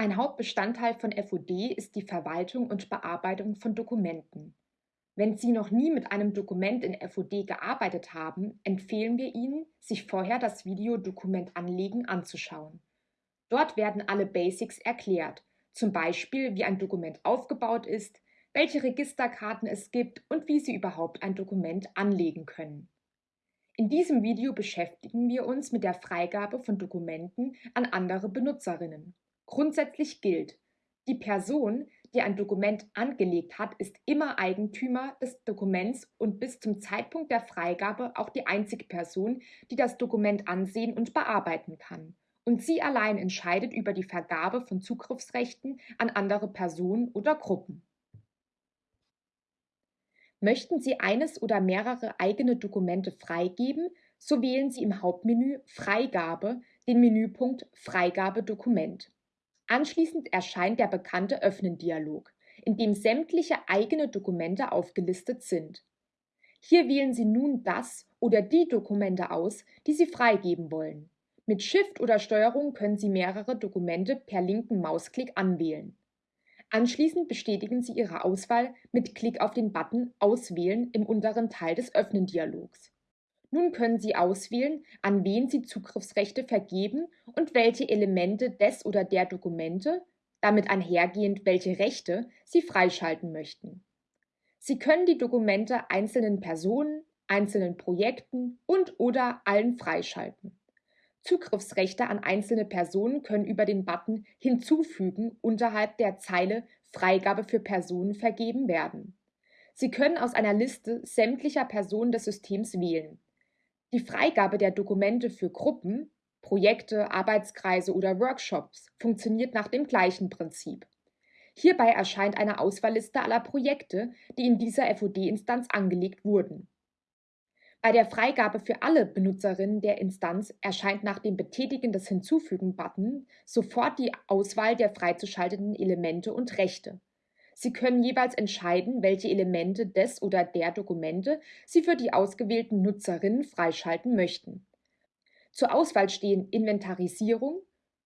Ein Hauptbestandteil von FOD ist die Verwaltung und Bearbeitung von Dokumenten. Wenn Sie noch nie mit einem Dokument in FOD gearbeitet haben, empfehlen wir Ihnen, sich vorher das Video Dokument anlegen anzuschauen. Dort werden alle Basics erklärt, zum Beispiel wie ein Dokument aufgebaut ist, welche Registerkarten es gibt und wie Sie überhaupt ein Dokument anlegen können. In diesem Video beschäftigen wir uns mit der Freigabe von Dokumenten an andere Benutzerinnen. Grundsätzlich gilt, die Person, die ein Dokument angelegt hat, ist immer Eigentümer des Dokuments und bis zum Zeitpunkt der Freigabe auch die einzige Person, die das Dokument ansehen und bearbeiten kann. Und sie allein entscheidet über die Vergabe von Zugriffsrechten an andere Personen oder Gruppen. Möchten Sie eines oder mehrere eigene Dokumente freigeben, so wählen Sie im Hauptmenü Freigabe den Menüpunkt Freigabe Dokument. Anschließend erscheint der bekannte Öffnen-Dialog, in dem sämtliche eigene Dokumente aufgelistet sind. Hier wählen Sie nun das oder die Dokumente aus, die Sie freigeben wollen. Mit Shift oder Steuerung können Sie mehrere Dokumente per linken Mausklick anwählen. Anschließend bestätigen Sie Ihre Auswahl mit Klick auf den Button Auswählen im unteren Teil des Öffnen-Dialogs. Nun können Sie auswählen, an wen Sie Zugriffsrechte vergeben und welche Elemente des oder der Dokumente, damit einhergehend welche Rechte, Sie freischalten möchten. Sie können die Dokumente einzelnen Personen, einzelnen Projekten und/oder allen freischalten. Zugriffsrechte an einzelne Personen können über den Button Hinzufügen unterhalb der Zeile Freigabe für Personen vergeben werden. Sie können aus einer Liste sämtlicher Personen des Systems wählen. Die Freigabe der Dokumente für Gruppen, Projekte, Arbeitskreise oder Workshops funktioniert nach dem gleichen Prinzip. Hierbei erscheint eine Auswahlliste aller Projekte, die in dieser FOD-Instanz angelegt wurden. Bei der Freigabe für alle Benutzerinnen der Instanz erscheint nach dem Betätigen des Hinzufügen-Button sofort die Auswahl der freizuschaltenden Elemente und Rechte. Sie können jeweils entscheiden, welche Elemente des oder der Dokumente Sie für die ausgewählten Nutzerinnen freischalten möchten. Zur Auswahl stehen Inventarisierung,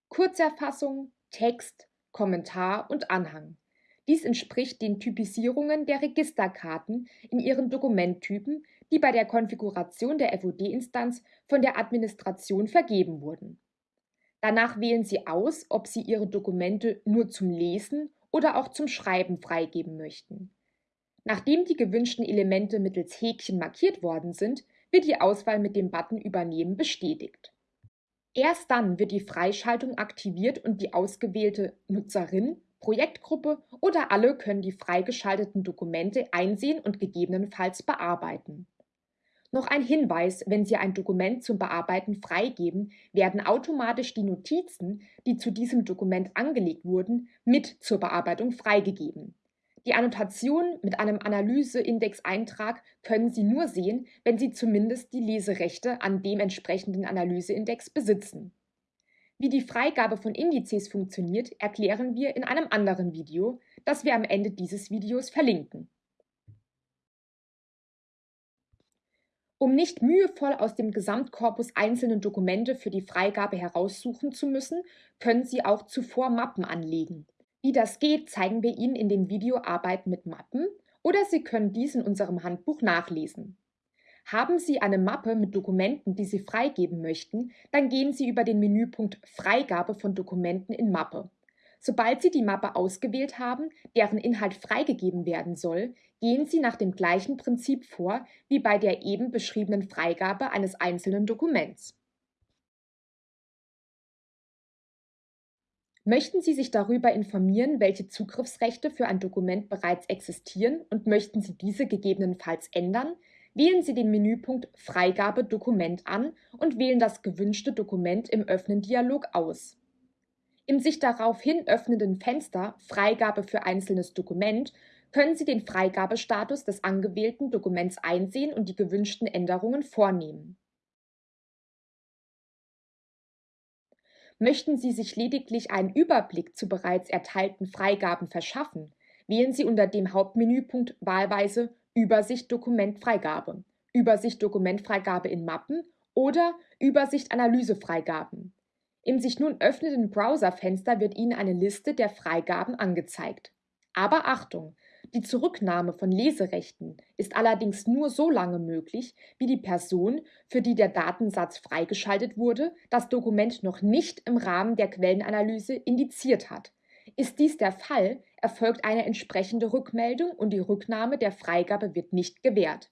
Kurzerfassung, Text, Kommentar und Anhang. Dies entspricht den Typisierungen der Registerkarten in ihren Dokumenttypen, die bei der Konfiguration der FOD-Instanz von der Administration vergeben wurden. Danach wählen Sie aus, ob Sie Ihre Dokumente nur zum Lesen oder auch zum Schreiben freigeben möchten. Nachdem die gewünschten Elemente mittels Häkchen markiert worden sind, wird die Auswahl mit dem Button Übernehmen bestätigt. Erst dann wird die Freischaltung aktiviert und die ausgewählte Nutzerin, Projektgruppe oder alle können die freigeschalteten Dokumente einsehen und gegebenenfalls bearbeiten. Noch ein Hinweis, wenn Sie ein Dokument zum Bearbeiten freigeben, werden automatisch die Notizen, die zu diesem Dokument angelegt wurden, mit zur Bearbeitung freigegeben. Die Annotation mit einem Analyseindex-Eintrag können Sie nur sehen, wenn Sie zumindest die Leserechte an dem entsprechenden Analyseindex besitzen. Wie die Freigabe von Indizes funktioniert, erklären wir in einem anderen Video, das wir am Ende dieses Videos verlinken. Um nicht mühevoll aus dem Gesamtkorpus einzelne Dokumente für die Freigabe heraussuchen zu müssen, können Sie auch zuvor Mappen anlegen. Wie das geht, zeigen wir Ihnen in dem Video Arbeiten mit Mappen oder Sie können dies in unserem Handbuch nachlesen. Haben Sie eine Mappe mit Dokumenten, die Sie freigeben möchten, dann gehen Sie über den Menüpunkt Freigabe von Dokumenten in Mappe. Sobald Sie die Mappe ausgewählt haben, deren Inhalt freigegeben werden soll, gehen Sie nach dem gleichen Prinzip vor wie bei der eben beschriebenen Freigabe eines einzelnen Dokuments. Möchten Sie sich darüber informieren, welche Zugriffsrechte für ein Dokument bereits existieren und möchten Sie diese gegebenenfalls ändern, wählen Sie den Menüpunkt Freigabe Dokument an und wählen das gewünschte Dokument im Öffnen-Dialog aus. Im sich daraufhin öffnenden Fenster Freigabe für einzelnes Dokument können Sie den Freigabestatus des angewählten Dokuments einsehen und die gewünschten Änderungen vornehmen. Möchten Sie sich lediglich einen Überblick zu bereits erteilten Freigaben verschaffen, wählen Sie unter dem Hauptmenüpunkt wahlweise Übersicht Dokumentfreigabe, Übersicht Dokumentfreigabe in Mappen oder Übersicht Analysefreigaben. Im sich nun öffnenden Browserfenster wird Ihnen eine Liste der Freigaben angezeigt. Aber Achtung! Die Zurücknahme von Leserechten ist allerdings nur so lange möglich, wie die Person, für die der Datensatz freigeschaltet wurde, das Dokument noch nicht im Rahmen der Quellenanalyse indiziert hat. Ist dies der Fall, erfolgt eine entsprechende Rückmeldung und die Rücknahme der Freigabe wird nicht gewährt